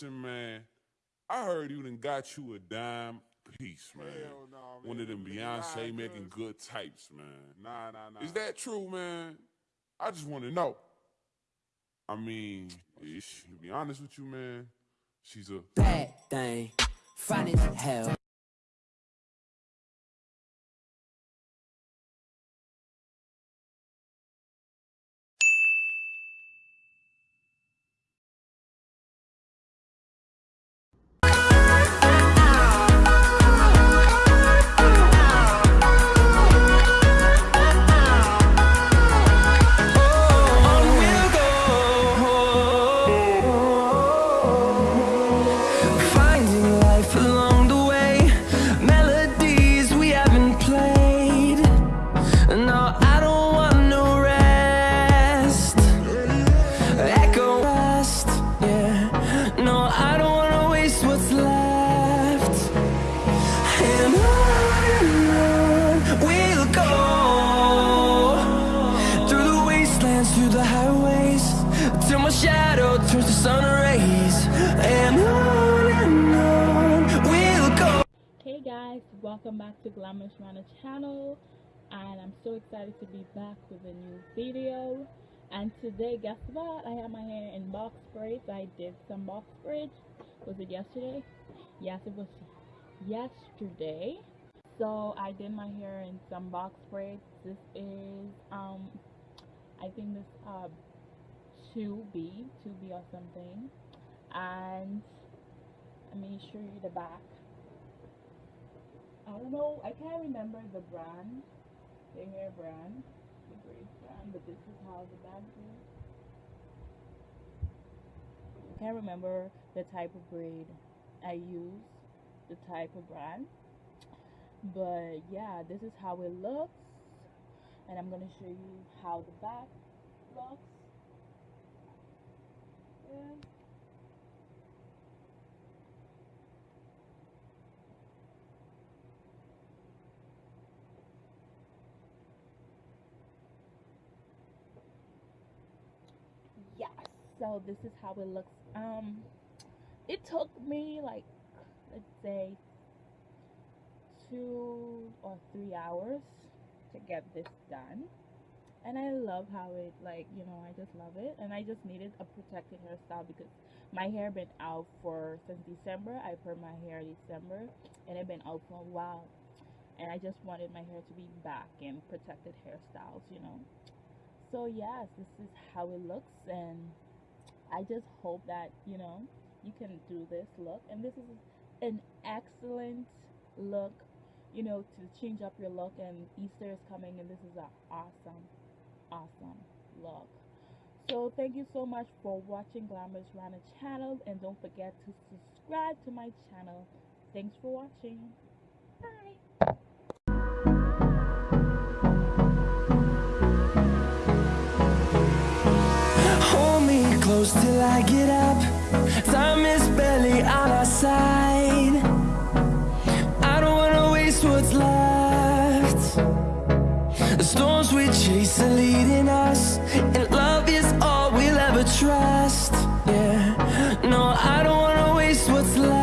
listen, man. I heard you done got you a dime piece, man. Hell no, man. One of them Beyonce nah, making good types, man. Nah, nah, nah. Is that true, man? I just want to know. I mean, ish, to be honest with you, man, she's a bad thing. Fine as hell. Shadow turns to sun rays. And on and on we'll go. Hey guys, welcome back to Glamorous Rana channel and I'm so excited to be back with a new video. And today guess what? I have my hair in box braids. I did some box braids. Was it yesterday? Yes it was yesterday. So I did my hair in some box braids. This is um I think this uh 2B 2B or something and let me show you the back I don't know, I can't remember the brand, the hair brand, the braid brand, but this is how the bag is. I can't remember the type of braid I use, the type of brand, but yeah, this is how it looks, and I'm gonna show you how the back looks. Yeah. yeah so this is how it looks um it took me like let's say two or three hours to get this done and i love how it like you know i just love it. And i just needed a protected hairstyle because my hair been out for since december. I put my hair december and it been out for a while. And i just wanted my hair to be back in protected hairstyles you know. So yes this is how it looks and i just hope that you know you can do this look. And this is an excellent look you know to change up your look and easter is coming and this is an awesome awesome look so thank you so much for watching glamorous rana channel and don't forget to subscribe to my channel. Thanks for watching. Bye. Hold me close till I get up. Storms we chase are leading us, and love is all we'll ever trust. Yeah, no, I don't wanna waste what's left.